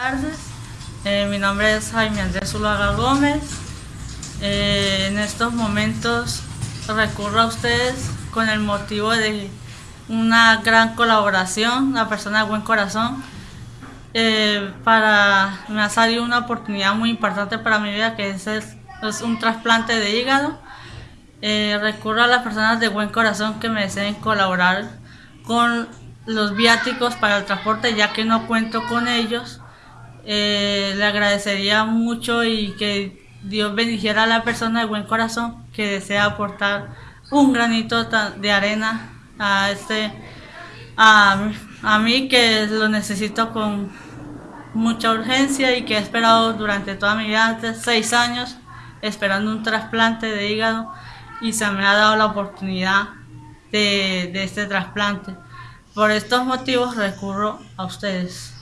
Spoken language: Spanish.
Buenas tardes, eh, mi nombre es Jaime Andrés Zulaga Gómez. Eh, en estos momentos recurro a ustedes con el motivo de una gran colaboración, una persona de buen corazón. Eh, para me ha salido una oportunidad muy importante para mi vida que es, es un trasplante de hígado. recurro a las personas de buen corazón que me deseen colaborar con los viáticos para el transporte ya que no cuento con ellos eh, le agradecería mucho y que Dios bendijera a la persona de buen corazón que desea aportar un granito de arena a este a, a mí que lo necesito con mucha urgencia y que he esperado durante toda mi vida, seis años, esperando un trasplante de hígado y se me ha dado la oportunidad de, de este trasplante. Por estos motivos recurro a ustedes.